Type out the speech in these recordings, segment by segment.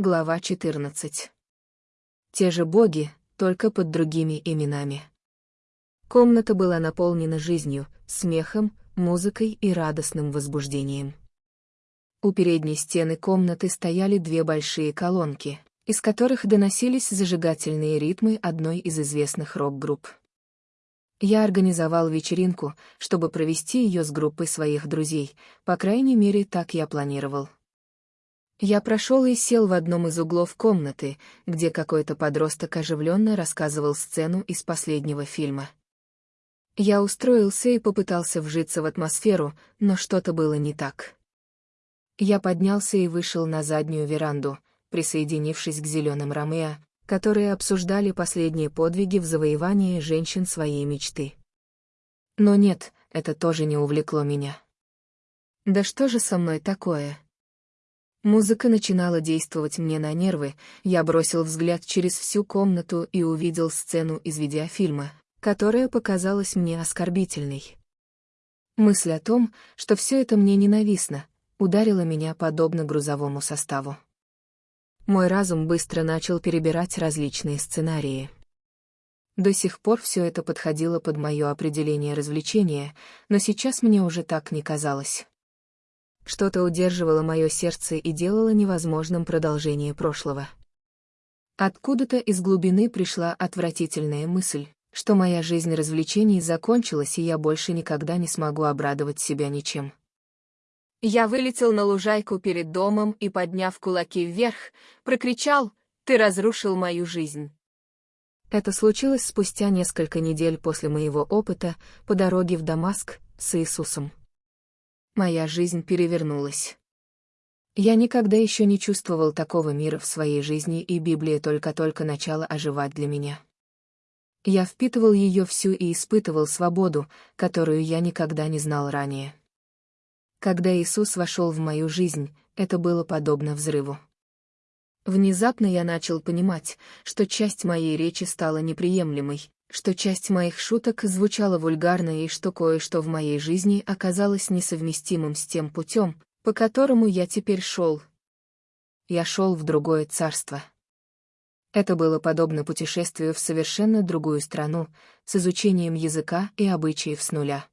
Глава 14. Те же боги, только под другими именами. Комната была наполнена жизнью, смехом, музыкой и радостным возбуждением. У передней стены комнаты стояли две большие колонки, из которых доносились зажигательные ритмы одной из известных рок-групп. Я организовал вечеринку, чтобы провести ее с группой своих друзей, по крайней мере, так я планировал. Я прошел и сел в одном из углов комнаты, где какой-то подросток оживленно рассказывал сцену из последнего фильма. Я устроился и попытался вжиться в атмосферу, но что-то было не так. Я поднялся и вышел на заднюю веранду, присоединившись к зеленым Ромео, которые обсуждали последние подвиги в завоевании женщин своей мечты. Но нет, это тоже не увлекло меня. Да что же со мной такое? Музыка начинала действовать мне на нервы, я бросил взгляд через всю комнату и увидел сцену из видеофильма, которая показалась мне оскорбительной. Мысль о том, что все это мне ненавистно, ударила меня подобно грузовому составу. Мой разум быстро начал перебирать различные сценарии. До сих пор все это подходило под мое определение развлечения, но сейчас мне уже так не казалось. Что-то удерживало мое сердце и делало невозможным продолжение прошлого. Откуда-то из глубины пришла отвратительная мысль, что моя жизнь развлечений закончилась и я больше никогда не смогу обрадовать себя ничем. Я вылетел на лужайку перед домом и, подняв кулаки вверх, прокричал «Ты разрушил мою жизнь!». Это случилось спустя несколько недель после моего опыта по дороге в Дамаск с Иисусом. Моя жизнь перевернулась. Я никогда еще не чувствовал такого мира в своей жизни, и Библия только-только начала оживать для меня. Я впитывал ее всю и испытывал свободу, которую я никогда не знал ранее. Когда Иисус вошел в мою жизнь, это было подобно взрыву. Внезапно я начал понимать, что часть моей речи стала неприемлемой, что часть моих шуток звучала вульгарно и что кое-что в моей жизни оказалось несовместимым с тем путем, по которому я теперь шел. Я шел в другое царство. Это было подобно путешествию в совершенно другую страну, с изучением языка и обычаев с нуля.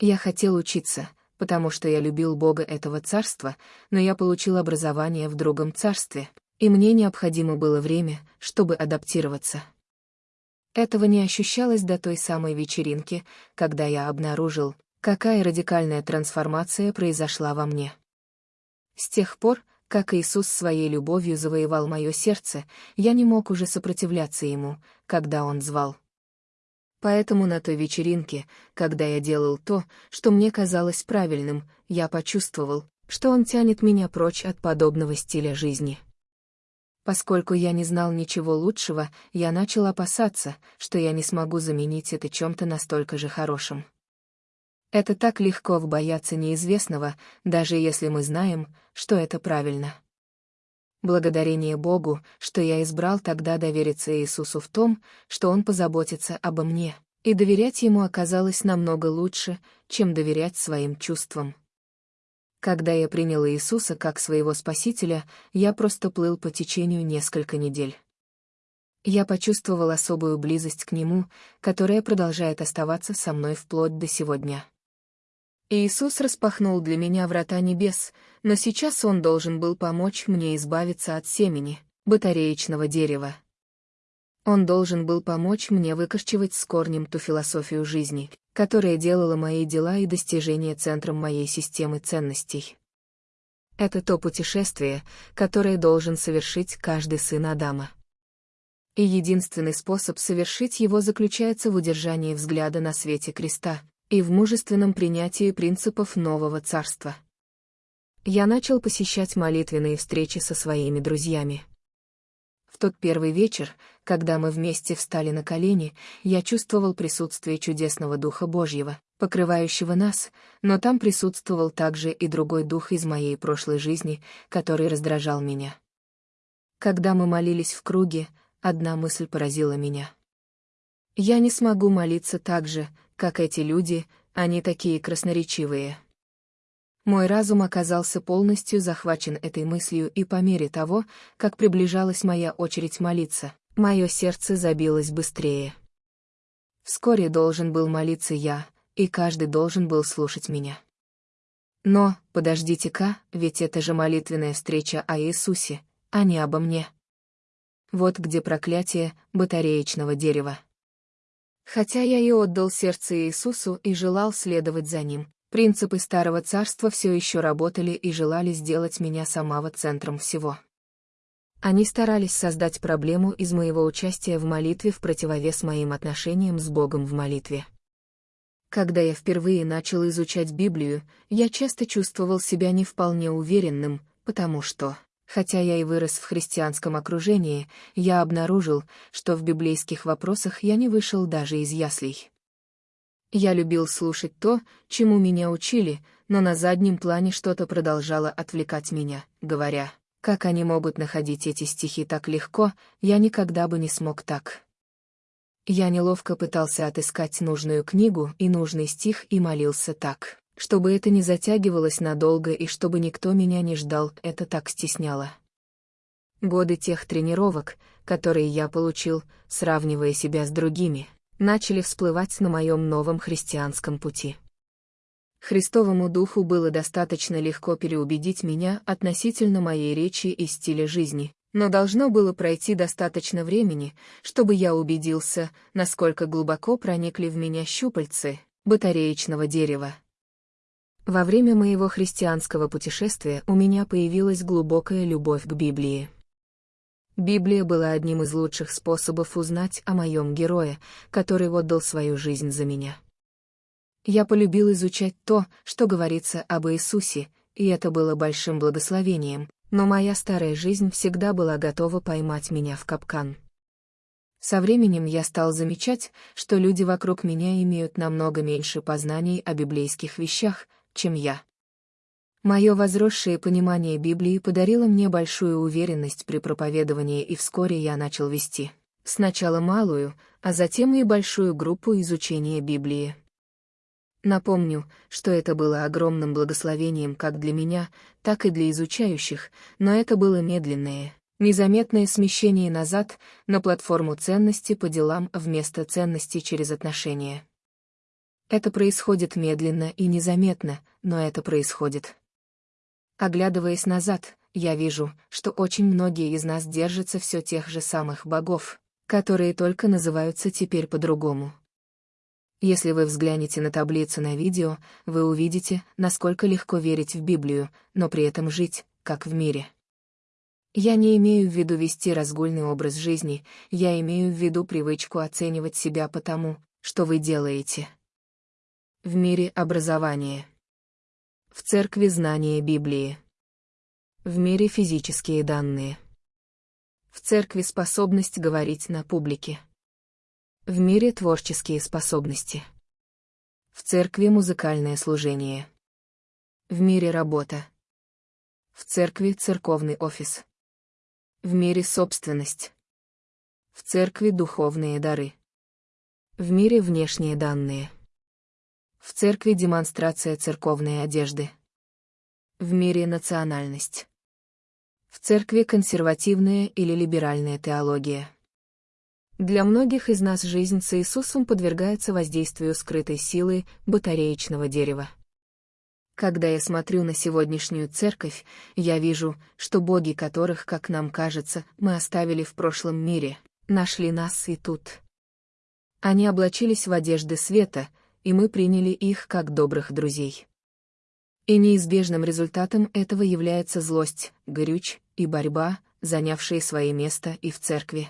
Я хотел учиться, потому что я любил Бога этого царства, но я получил образование в другом царстве, и мне необходимо было время, чтобы адаптироваться. Этого не ощущалось до той самой вечеринки, когда я обнаружил, какая радикальная трансформация произошла во мне. С тех пор, как Иисус своей любовью завоевал мое сердце, я не мог уже сопротивляться Ему, когда Он звал. Поэтому на той вечеринке, когда я делал то, что мне казалось правильным, я почувствовал, что он тянет меня прочь от подобного стиля жизни. Поскольку я не знал ничего лучшего, я начал опасаться, что я не смогу заменить это чем-то настолько же хорошим. Это так легко бояться неизвестного, даже если мы знаем, что это правильно. Благодарение Богу, что я избрал тогда довериться Иисусу в том, что Он позаботится обо мне, и доверять Ему оказалось намного лучше, чем доверять своим чувствам. Когда я принял Иисуса как своего Спасителя, я просто плыл по течению несколько недель. Я почувствовал особую близость к Нему, которая продолжает оставаться со мной вплоть до сегодня. Иисус распахнул для меня врата небес, но сейчас Он должен был помочь мне избавиться от семени, батареечного дерева. Он должен был помочь мне выкорчевать с корнем ту философию жизни, которая делала мои дела и достижения центром моей системы ценностей. Это то путешествие, которое должен совершить каждый сын Адама. И единственный способ совершить его заключается в удержании взгляда на свете креста, и в мужественном принятии принципов нового царства. Я начал посещать молитвенные встречи со своими друзьями. В тот первый вечер, когда мы вместе встали на колени, я чувствовал присутствие чудесного Духа Божьего, покрывающего нас, но там присутствовал также и другой дух из моей прошлой жизни, который раздражал меня. Когда мы молились в круге, одна мысль поразила меня. Я не смогу молиться так же, как эти люди, они такие красноречивые. Мой разум оказался полностью захвачен этой мыслью, и по мере того, как приближалась моя очередь молиться, мое сердце забилось быстрее. Вскоре должен был молиться я, и каждый должен был слушать меня. Но, подождите-ка, ведь это же молитвенная встреча о Иисусе, а не обо мне. Вот где проклятие батареечного дерева. Хотя я и отдал сердце Иисусу и желал следовать за ним, принципы Старого Царства все еще работали и желали сделать меня самого центром всего. Они старались создать проблему из моего участия в молитве в противовес моим отношениям с Богом в молитве. Когда я впервые начал изучать Библию, я часто чувствовал себя не вполне уверенным, потому что, хотя я и вырос в христианском окружении, я обнаружил, что в библейских вопросах я не вышел даже из яслей. Я любил слушать то, чему меня учили, но на заднем плане что-то продолжало отвлекать меня, говоря, как они могут находить эти стихи так легко, я никогда бы не смог так. Я неловко пытался отыскать нужную книгу и нужный стих и молился так, чтобы это не затягивалось надолго и чтобы никто меня не ждал, это так стесняло. Годы тех тренировок, которые я получил, сравнивая себя с другими, начали всплывать на моем новом христианском пути. Христовому духу было достаточно легко переубедить меня относительно моей речи и стиля жизни, но должно было пройти достаточно времени, чтобы я убедился, насколько глубоко проникли в меня щупальцы батареечного дерева. Во время моего христианского путешествия у меня появилась глубокая любовь к Библии. Библия была одним из лучших способов узнать о моем герое, который отдал свою жизнь за меня. Я полюбил изучать то, что говорится об Иисусе, и это было большим благословением, но моя старая жизнь всегда была готова поймать меня в капкан. Со временем я стал замечать, что люди вокруг меня имеют намного меньше познаний о библейских вещах, чем я. Мое возросшее понимание Библии подарило мне большую уверенность при проповедовании, и вскоре я начал вести сначала малую, а затем и большую группу изучения Библии. Напомню, что это было огромным благословением как для меня, так и для изучающих, но это было медленное, незаметное смещение назад на платформу ценности по делам вместо ценности через отношения. Это происходит медленно и незаметно, но это происходит. Оглядываясь назад, я вижу, что очень многие из нас держатся все тех же самых богов, которые только называются теперь по-другому. Если вы взглянете на таблицу на видео, вы увидите, насколько легко верить в Библию, но при этом жить, как в мире. Я не имею в виду вести разгульный образ жизни, я имею в виду привычку оценивать себя по тому, что вы делаете. В мире образование. В церкви знания Библии. В мире физические данные. В церкви способность говорить на публике. В мире творческие способности. В церкви музыкальное служение. В мире работа. В церкви церковный офис. В мире собственность. В церкви духовные дары. В мире внешние данные. В церкви демонстрация церковной одежды. В мире национальность. В церкви консервативная или либеральная теология. Для многих из нас жизнь с Иисусом подвергается воздействию скрытой силы батареечного дерева. Когда я смотрю на сегодняшнюю церковь, я вижу, что боги которых, как нам кажется, мы оставили в прошлом мире, нашли нас и тут. Они облачились в одежды света, и мы приняли их как добрых друзей. И неизбежным результатом этого является злость, горюч и борьба, занявшие свои места и в церкви.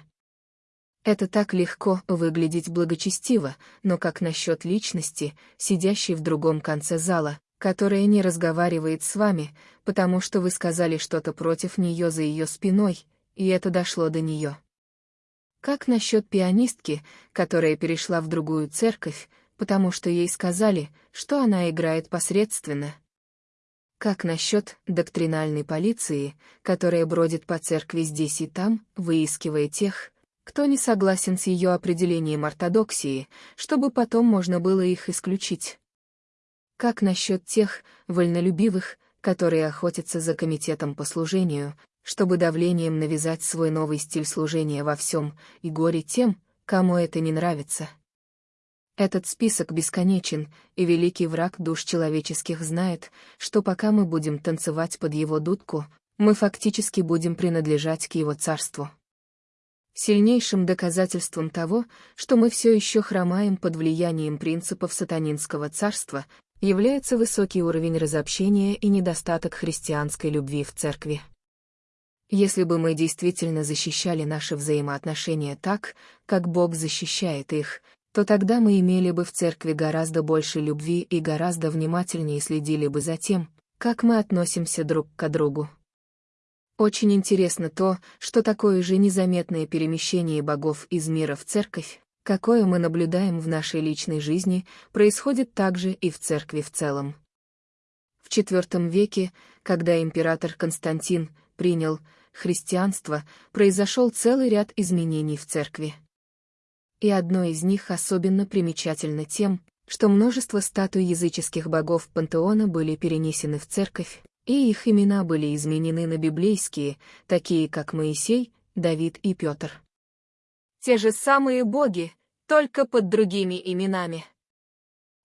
Это так легко выглядеть благочестиво, но как насчет личности, сидящей в другом конце зала, которая не разговаривает с вами, потому что вы сказали что-то против нее за ее спиной, и это дошло до нее. Как насчет пианистки, которая перешла в другую церковь, потому что ей сказали, что она играет посредственно? Как насчет доктринальной полиции, которая бродит по церкви здесь и там, выискивая тех, кто не согласен с ее определением ортодоксии, чтобы потом можно было их исключить. Как насчет тех, вольнолюбивых, которые охотятся за комитетом по служению, чтобы давлением навязать свой новый стиль служения во всем, и горе тем, кому это не нравится? Этот список бесконечен, и великий враг душ человеческих знает, что пока мы будем танцевать под его дудку, мы фактически будем принадлежать к его царству. Сильнейшим доказательством того, что мы все еще хромаем под влиянием принципов сатанинского царства, является высокий уровень разобщения и недостаток христианской любви в церкви. Если бы мы действительно защищали наши взаимоотношения так, как Бог защищает их, то тогда мы имели бы в церкви гораздо больше любви и гораздо внимательнее следили бы за тем, как мы относимся друг к другу. Очень интересно то, что такое же незаметное перемещение богов из мира в церковь, какое мы наблюдаем в нашей личной жизни, происходит также и в церкви в целом. В IV веке, когда император Константин принял христианство, произошел целый ряд изменений в церкви. И одно из них особенно примечательно тем, что множество статуй языческих богов пантеона были перенесены в церковь, и их имена были изменены на библейские, такие как Моисей, Давид и Петр. Те же самые боги, только под другими именами.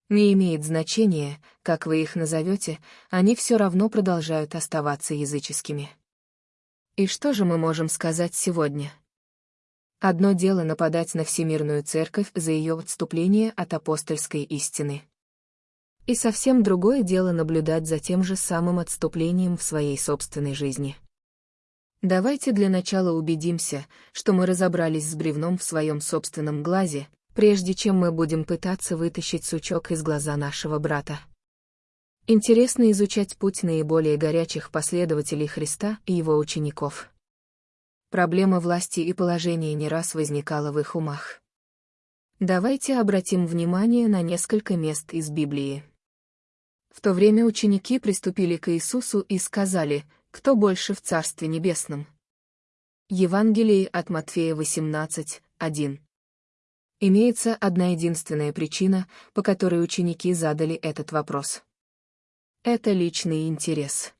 Не имеет значения, как вы их назовете, они все равно продолжают оставаться языческими. И что же мы можем сказать сегодня? Одно дело нападать на Всемирную Церковь за ее отступление от апостольской истины. И совсем другое дело наблюдать за тем же самым отступлением в своей собственной жизни. Давайте для начала убедимся, что мы разобрались с бревном в своем собственном глазе, прежде чем мы будем пытаться вытащить сучок из глаза нашего брата. Интересно изучать путь наиболее горячих последователей Христа и его учеников. Проблема власти и положения не раз возникала в их умах. Давайте обратим внимание на несколько мест из Библии. В то время ученики приступили к Иисусу и сказали, кто больше в Царстве Небесном. Евангелие от Матфея 18, 1. Имеется одна единственная причина, по которой ученики задали этот вопрос. Это личный интерес.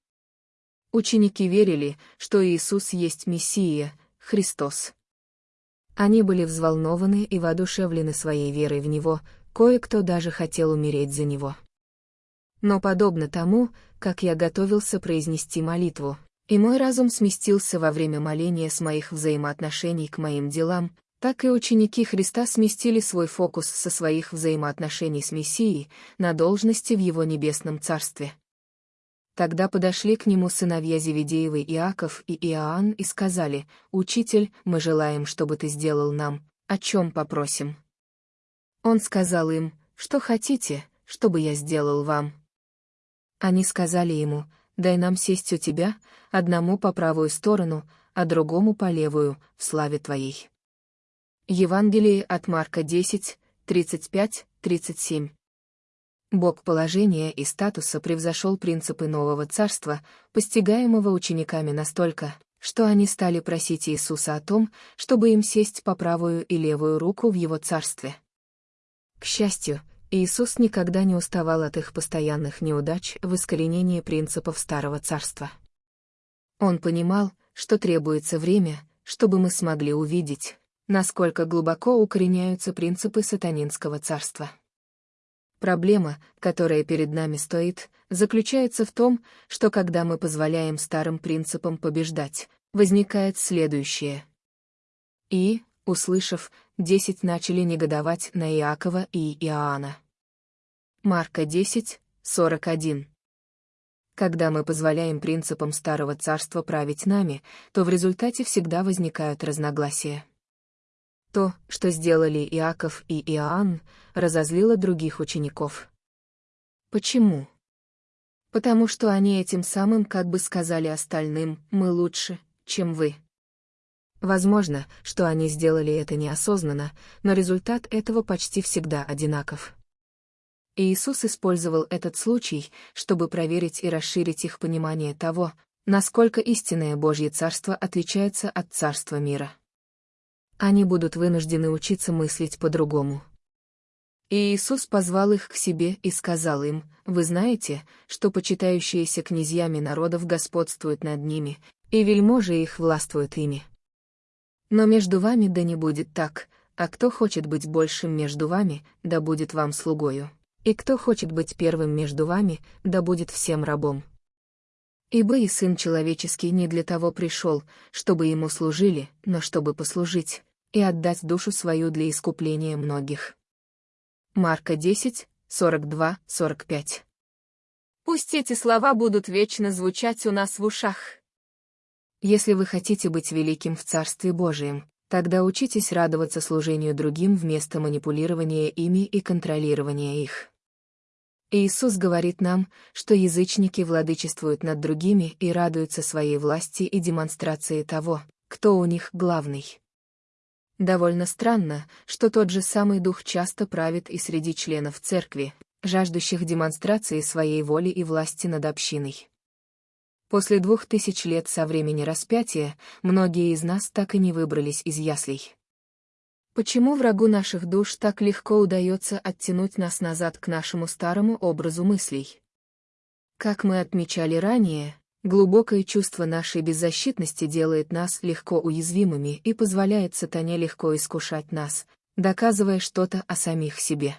Ученики верили, что Иисус есть Мессия, Христос. Они были взволнованы и воодушевлены своей верой в Него, кое-кто даже хотел умереть за Него. Но подобно тому, как я готовился произнести молитву, и мой разум сместился во время моления с моих взаимоотношений к моим делам, так и ученики Христа сместили свой фокус со своих взаимоотношений с Мессией на должности в Его небесном Царстве. Тогда подошли к нему сыновья Зеведеевы Иаков и Иоанн и сказали, «Учитель, мы желаем, чтобы ты сделал нам, о чем попросим». Он сказал им, «Что хотите, чтобы я сделал вам?» Они сказали ему, «Дай нам сесть у тебя, одному по правую сторону, а другому по левую, в славе твоей». Евангелие от Марка 10, 35-37 Бог положения и статуса превзошел принципы нового царства, постигаемого учениками настолько, что они стали просить Иисуса о том, чтобы им сесть по правую и левую руку в его царстве. К счастью, Иисус никогда не уставал от их постоянных неудач в искоренении принципов Старого Царства. Он понимал, что требуется время, чтобы мы смогли увидеть, насколько глубоко укореняются принципы сатанинского царства. Проблема, которая перед нами стоит, заключается в том, что когда мы позволяем старым принципам побеждать, возникает следующее. И, услышав, десять начали негодовать на Иакова и Иоанна. Марка 10, 41. Когда мы позволяем принципам Старого Царства править нами, то в результате всегда возникают разногласия. То, что сделали Иаков и Иоанн, разозлило других учеников. Почему? Потому что они этим самым как бы сказали остальным «мы лучше, чем вы». Возможно, что они сделали это неосознанно, но результат этого почти всегда одинаков. Иисус использовал этот случай, чтобы проверить и расширить их понимание того, насколько истинное Божье Царство отличается от Царства мира. Они будут вынуждены учиться мыслить по-другому. И Иисус позвал их к себе и сказал им, «Вы знаете, что почитающиеся князьями народов господствуют над ними, и вельможи их властвуют ими. Но между вами да не будет так, а кто хочет быть большим между вами, да будет вам слугою. И кто хочет быть первым между вами, да будет всем рабом. Ибо и Сын Человеческий не для того пришел, чтобы ему служили, но чтобы послужить, и отдать душу свою для искупления многих. Марка 10, 42-45 Пусть эти слова будут вечно звучать у нас в ушах. Если вы хотите быть великим в Царстве Божием, тогда учитесь радоваться служению другим вместо манипулирования ими и контролирования их. Иисус говорит нам, что язычники владычествуют над другими и радуются своей власти и демонстрации того, кто у них главный. Довольно странно, что тот же самый дух часто правит и среди членов церкви, жаждущих демонстрации своей воли и власти над общиной. После двух тысяч лет со времени распятия многие из нас так и не выбрались из яслей. Почему врагу наших душ так легко удается оттянуть нас назад к нашему старому образу мыслей? Как мы отмечали ранее, глубокое чувство нашей беззащитности делает нас легко уязвимыми и позволяет сатане легко искушать нас, доказывая что-то о самих себе.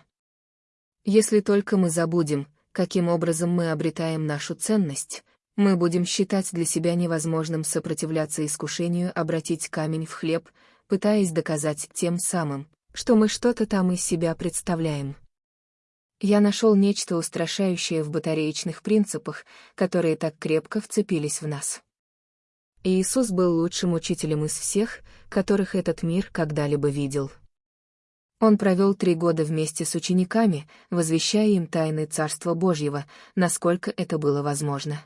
Если только мы забудем, каким образом мы обретаем нашу ценность, мы будем считать для себя невозможным сопротивляться искушению обратить камень в хлеб, пытаясь доказать тем самым, что мы что-то там из себя представляем. Я нашел нечто устрашающее в батареечных принципах, которые так крепко вцепились в нас. Иисус был лучшим учителем из всех, которых этот мир когда-либо видел. Он провел три года вместе с учениками, возвещая им тайны Царства Божьего, насколько это было возможно.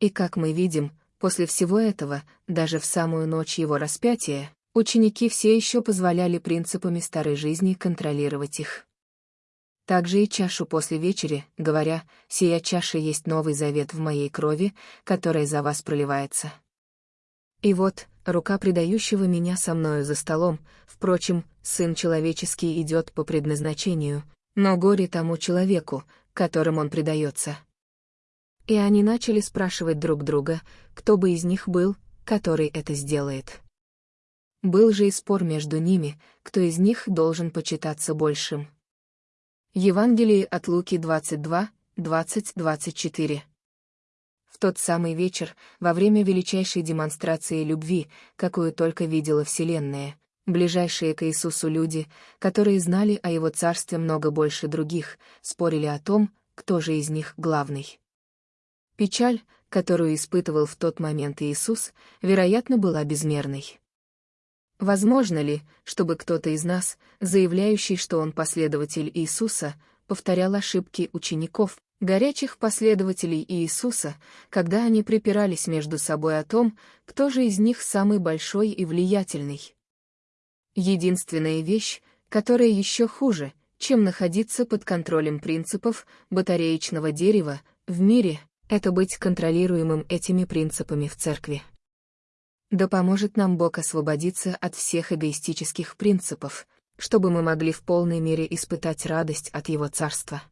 И как мы видим, после всего этого, даже в самую ночь его распятия, Ученики все еще позволяли принципами старой жизни контролировать их. Также и чашу после вечери, говоря, «Сия чаша есть новый завет в моей крови, которая за вас проливается». И вот, рука предающего меня со мною за столом, впрочем, Сын Человеческий идет по предназначению, но горе тому человеку, которым он предается. И они начали спрашивать друг друга, кто бы из них был, который это сделает. Был же и спор между ними, кто из них должен почитаться большим. Евангелие от Луки 22, 20-24 В тот самый вечер, во время величайшей демонстрации любви, какую только видела Вселенная, ближайшие к Иисусу люди, которые знали о Его царстве много больше других, спорили о том, кто же из них главный. Печаль, которую испытывал в тот момент Иисус, вероятно, была безмерной. Возможно ли, чтобы кто-то из нас, заявляющий, что он последователь Иисуса, повторял ошибки учеников, горячих последователей Иисуса, когда они припирались между собой о том, кто же из них самый большой и влиятельный? Единственная вещь, которая еще хуже, чем находиться под контролем принципов батареечного дерева в мире, это быть контролируемым этими принципами в церкви. Да поможет нам Бог освободиться от всех эгоистических принципов, чтобы мы могли в полной мере испытать радость от Его Царства.